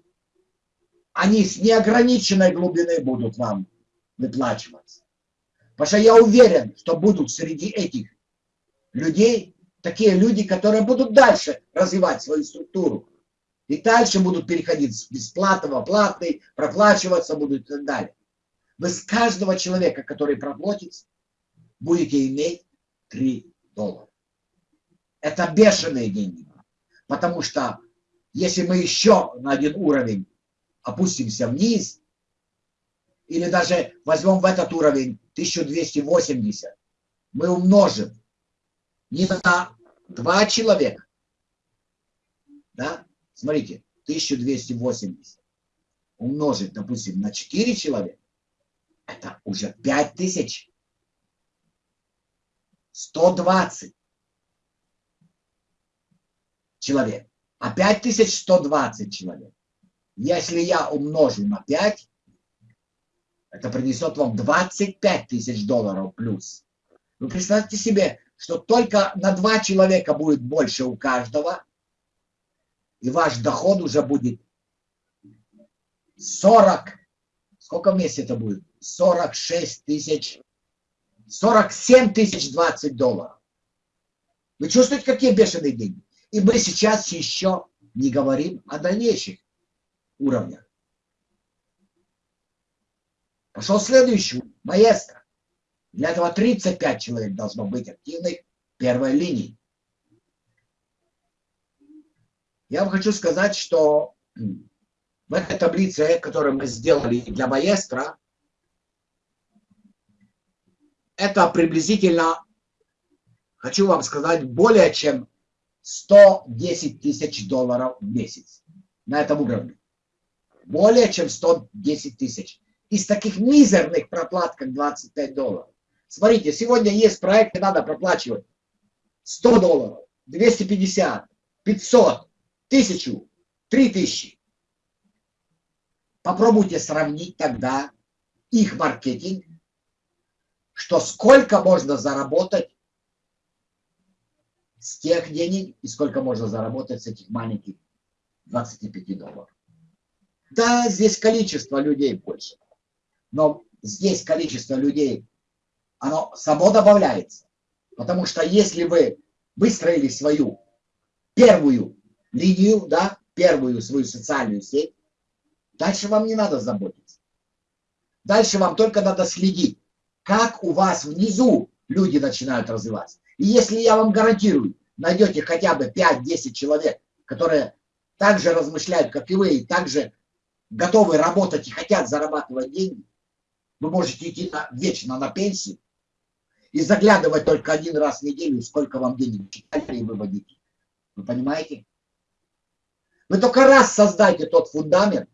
они с неограниченной глубины будут вам выплачиваться. Потому что я уверен, что будут среди этих людей такие люди, которые будут дальше развивать свою структуру. И дальше будут переходить с бесплатного, платный, проплачиваться будут и так далее. Вы с каждого человека, который проплатится, будете иметь 3 доллара. Это бешеные деньги. Потому что если мы еще на один уровень опустимся вниз, или даже возьмем в этот уровень 1280, мы умножим не на два человека, да, смотрите, 1280 умножить, допустим, на 4 человека, это уже 5000. 120 человек. А 5120 человек. Если я умножу на 5, это принесет вам 25 тысяч долларов плюс. Вы представьте себе, что только на 2 человека будет больше у каждого, и ваш доход уже будет 40, сколько в месяц это будет? 46 тысяч, 47 тысяч 20 долларов. Вы чувствуете, какие бешеные деньги? И мы сейчас еще не говорим о дальнейших уровнях. Пошел следующий, маэстро. Для этого 35 человек должно быть активных первой линии. Я вам хочу сказать, что в этой таблице, которую мы сделали для маэстро, это приблизительно, хочу вам сказать, более чем 110 тысяч долларов в месяц на этом уровне. Более чем 110 тысяч. Из таких мизерных проплат, как 25 долларов. Смотрите, сегодня есть проект, и надо проплачивать 100 долларов, 250, 500, 1000, 3000. Попробуйте сравнить тогда их маркетинг, что сколько можно заработать с тех денег и сколько можно заработать с этих маленьких 25 долларов. Да, здесь количество людей больше, но здесь количество людей, оно само добавляется. Потому что если вы выстроили свою первую линию, да, первую свою социальную сеть, дальше вам не надо заботиться. Дальше вам только надо следить, как у вас внизу люди начинают развиваться. И если я вам гарантирую, найдете хотя бы 5-10 человек, которые также размышляют, как и вы, и также готовы работать и хотят зарабатывать деньги, вы можете идти на, вечно на пенсию и заглядывать только один раз в неделю, сколько вам денег читали и выводите. Вы понимаете? Вы только раз создайте тот фундамент,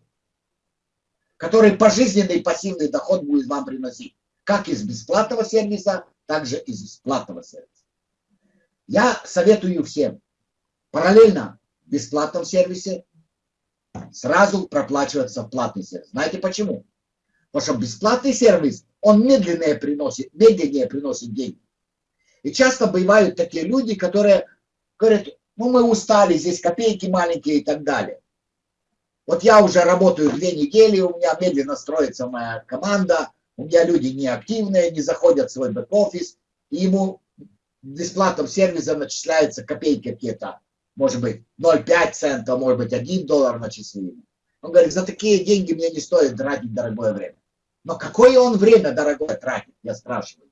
который пожизненный пассивный доход будет вам приносить. Как из бесплатного сервиса, так же из бесплатного сервиса. Я советую всем параллельно в бесплатном сервисе сразу проплачиваться в платный сервис. Знаете почему? Потому что бесплатный сервис, он медленнее приносит, медленнее приносит деньги. И часто бывают такие люди, которые говорят, ну мы устали, здесь копейки маленькие и так далее. Вот я уже работаю две недели, у меня медленно строится моя команда, у меня люди неактивные, не заходят в свой бэк-офис, и ему бесплатном сервисе начисляются копейки какие-то, может быть 0,5 цента, может быть 1 доллар начислили. Он говорит, за такие деньги мне не стоит тратить дорогое время. Но какое он время дорогое тратит, я спрашиваю.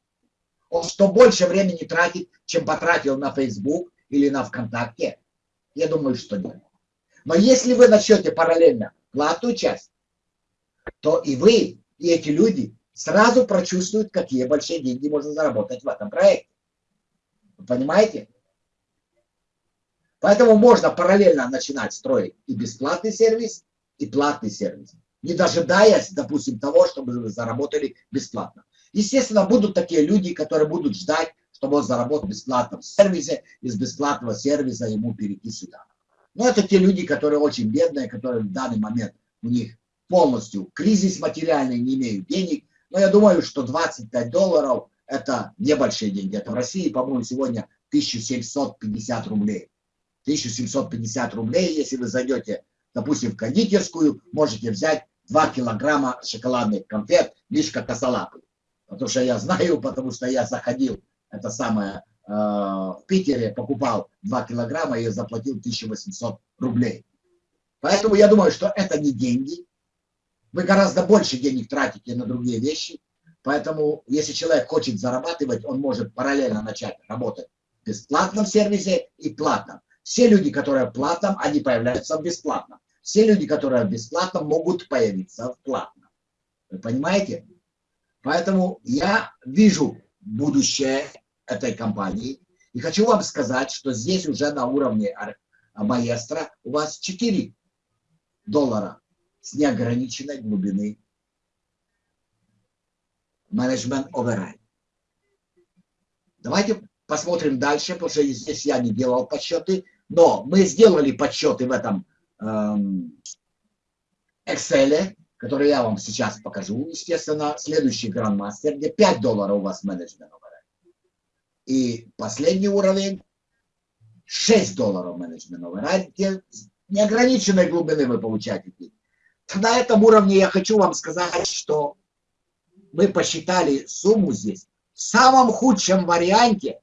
Он что больше времени тратит, чем потратил на Facebook или на ВКонтакте? Я думаю, что нет. Но если вы начнете параллельно платную часть, то и вы, и эти люди сразу прочувствуют, какие большие деньги можно заработать в этом проекте. Вы понимаете? Поэтому можно параллельно начинать строить и бесплатный сервис, и платный сервис, не дожидаясь, допустим, того, чтобы заработали бесплатно. Естественно, будут такие люди, которые будут ждать, чтобы он заработал в бесплатном сервисе, из бесплатного сервиса ему перейти сюда. Но это те люди, которые очень бедные, которые в данный момент у них полностью кризис материальный, не имеют денег. Но я думаю, что 25 долларов это небольшие деньги. Это в России, по-моему, сегодня 1750 рублей. 1750 рублей, если вы зайдете, допустим, в кондитерскую, можете взять 2 килограмма шоколадных конфет Мишка Косолапый. Потому что я знаю, потому что я заходил, это самое, э, в Питере покупал 2 килограмма и заплатил 1800 рублей. Поэтому я думаю, что это не деньги. Вы гораздо больше денег тратите на другие вещи. Поэтому, если человек хочет зарабатывать, он может параллельно начать работать в бесплатном сервисе и платном. Все люди, которые в платном, они появляются в бесплатном. Все люди, которые в бесплатном, могут появиться в платном. Вы понимаете? Поэтому я вижу будущее этой компании. И хочу вам сказать, что здесь уже на уровне маэстро у вас 4 доллара с неограниченной глубины менеджмент override. Давайте посмотрим дальше, потому что здесь я не делал подсчеты, но мы сделали подсчеты в этом Excel, который я вам сейчас покажу. Естественно, следующий грандмастер, где 5 долларов у вас менеджмент override. И последний уровень 6 долларов менеджмент override, где неограниченной глубины вы получаете на этом уровне я хочу вам сказать, что мы посчитали сумму здесь в самом худшем варианте.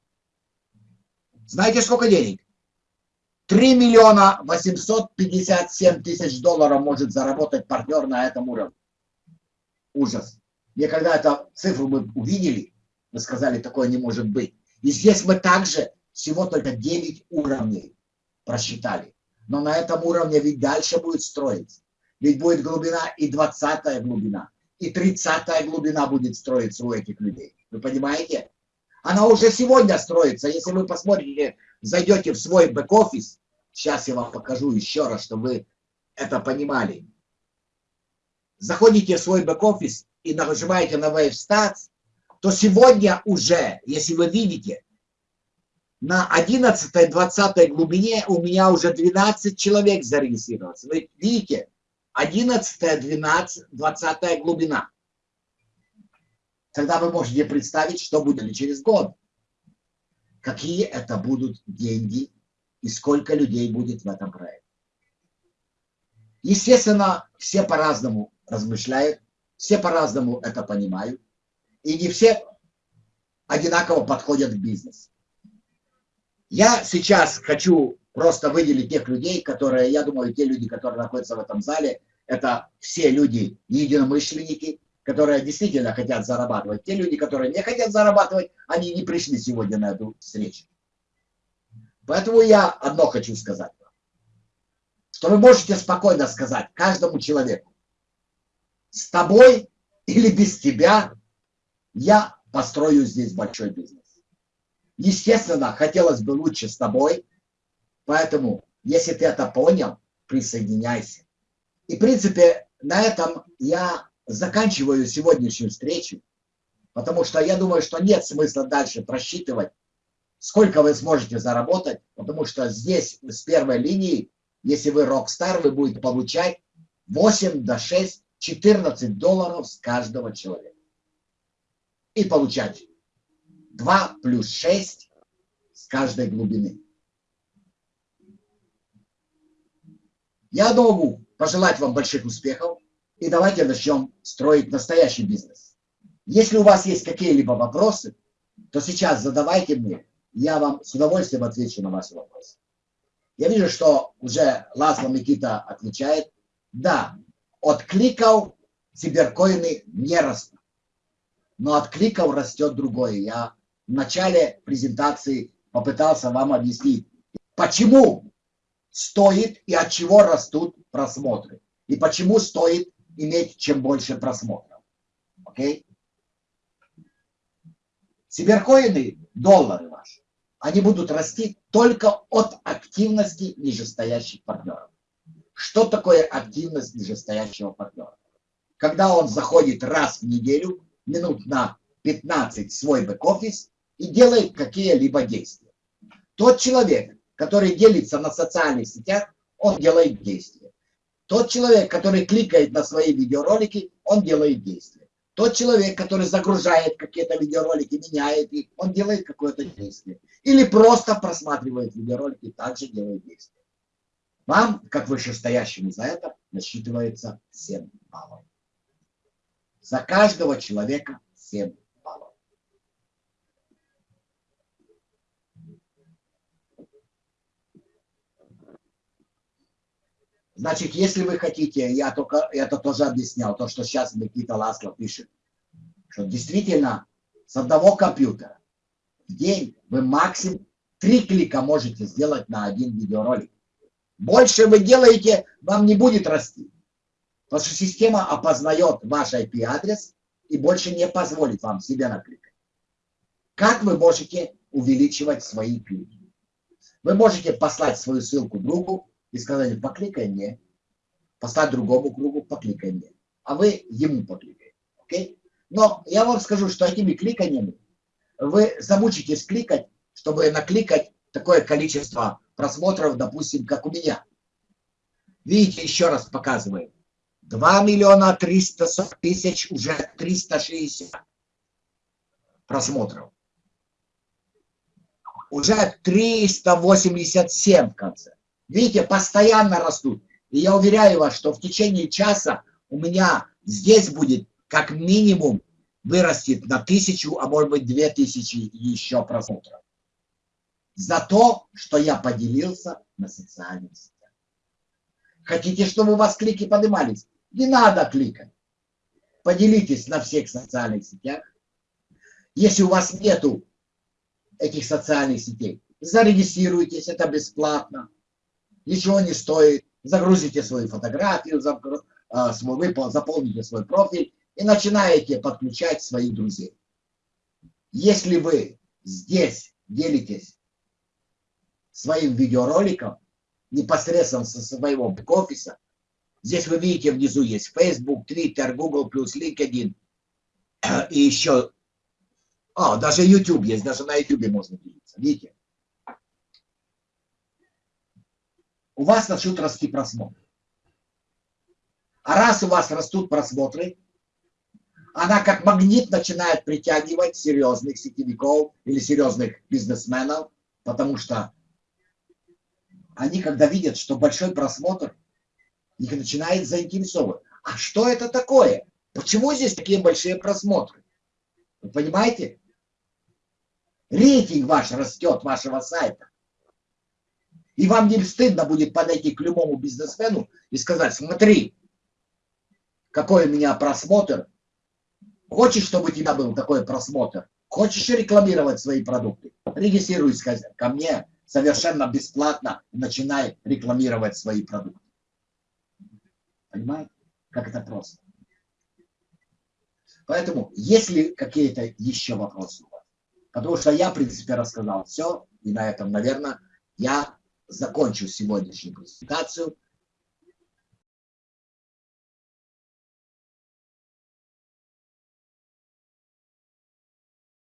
Знаете, сколько денег? 3 миллиона 857 тысяч долларов может заработать партнер на этом уровне. Ужас. Мне когда эту цифру мы увидели, мы сказали, такое не может быть. И здесь мы также всего только 9 уровней просчитали. Но на этом уровне ведь дальше будет строиться. Ведь будет глубина и 20 глубина, и 30 глубина будет строиться у этих людей. Вы понимаете? Она уже сегодня строится. Если вы посмотрите, зайдете в свой бэк-офис, сейчас я вам покажу еще раз, чтобы вы это понимали. Заходите в свой бэк-офис и нажимаете на Wave Stats, то сегодня уже, если вы видите, на 11-20 глубине у меня уже 12 человек зарегистрировалось. Вы видите? 11, 12, 20 глубина. Тогда вы можете представить, что будет через год. Какие это будут деньги и сколько людей будет в этом проекте. Естественно, все по-разному размышляют, все по-разному это понимают, и не все одинаково подходят к бизнесу. Я сейчас хочу просто выделить тех людей, которые, я думаю, те люди, которые находятся в этом зале, это все люди единомышленники, которые действительно хотят зарабатывать. Те люди, которые не хотят зарабатывать, они не пришли сегодня на эту встречу. Поэтому я одно хочу сказать Что вы можете спокойно сказать каждому человеку, с тобой или без тебя я построю здесь большой бизнес. Естественно, хотелось бы лучше с тобой, Поэтому, если ты это понял, присоединяйся. И, в принципе, на этом я заканчиваю сегодняшнюю встречу, потому что я думаю, что нет смысла дальше просчитывать, сколько вы сможете заработать, потому что здесь с первой линии, если вы рок-стар, вы будете получать 8 до 6, 14 долларов с каждого человека. И получать 2 плюс 6 с каждой глубины. Я могу пожелать вам больших успехов и давайте начнем строить настоящий бизнес. Если у вас есть какие-либо вопросы, то сейчас задавайте мне, я вам с удовольствием отвечу на ваши вопросы. Я вижу, что уже Ласло Никита отвечает. Да, от кликов циберкоины не растут. Но от кликов растет другое. Я в начале презентации попытался вам объяснить, почему стоит и от чего растут просмотры. И почему стоит иметь чем больше просмотров. Окей? Сиберкоины, доллары ваши, они будут расти только от активности нижестоящих партнеров. Что такое активность нижестоящего партнера? Когда он заходит раз в неделю, минут на 15 в свой бэк-офис и делает какие-либо действия. Тот человек, который делится на социальных сетях, он делает действия. Тот человек, который кликает на свои видеоролики, он делает действия. Тот человек, который загружает какие-то видеоролики, меняет их, он делает какое-то действие. Или просто просматривает видеоролики, также делает действия. Вам, как вышестоящему за это, насчитывается 7 баллов. За каждого человека 7 Значит, если вы хотите, я только это тоже объяснял, то, что сейчас Никита Ласло пишет, что действительно с одного компьютера в день вы максимум три клика можете сделать на один видеоролик. Больше вы делаете, вам не будет расти. Потому что система опознает ваш IP-адрес и больше не позволит вам себе накликать. Как вы можете увеличивать свои клики? Вы можете послать свою ссылку другу и сказать, покликай мне, послать другому кругу, покликай мне. А вы ему покликаете. Okay? Но я вам скажу, что этими кликаниями вы замучитесь кликать, чтобы накликать такое количество просмотров, допустим, как у меня. Видите, еще раз показываю. 2 миллиона 300 тысяч, уже 360 просмотров. Уже 387 в конце. Видите, постоянно растут. И я уверяю вас, что в течение часа у меня здесь будет как минимум вырастет на тысячу, а может быть две тысячи еще просмотров. За то, что я поделился на социальных сетях. Хотите, чтобы у вас клики поднимались? Не надо кликать. Поделитесь на всех социальных сетях. Если у вас нету этих социальных сетей, зарегистрируйтесь, это бесплатно. Ничего не стоит. Загрузите свою фотографию, а, заполните свой профиль и начинаете подключать своих друзей. Если вы здесь делитесь своим видеороликом непосредственно со своего бэк-офиса, здесь вы видите внизу есть Facebook, Twitter, Google+, LinkedIn и еще, а, даже YouTube есть, даже на YouTube можно делиться, видите? У вас начнут расти просмотры. А раз у вас растут просмотры, она как магнит начинает притягивать серьезных сетевиков или серьезных бизнесменов, потому что они, когда видят, что большой просмотр, их начинает заинтересовывать. А что это такое? Почему здесь такие большие просмотры? Вы понимаете? Рейтинг ваш растет, вашего сайта. И вам не стыдно будет подойти к любому бизнесмену и сказать, смотри, какой у меня просмотр, Хочешь, чтобы у тебя был такой просмотр? Хочешь рекламировать свои продукты? Регистрируйся ко мне совершенно бесплатно и начинай рекламировать свои продукты. Понимаете? Как это просто. Поэтому, если какие-то еще вопросы у вас, потому что я, в принципе, рассказал все, и на этом, наверное, я закончу сегодняшнюю презентацию.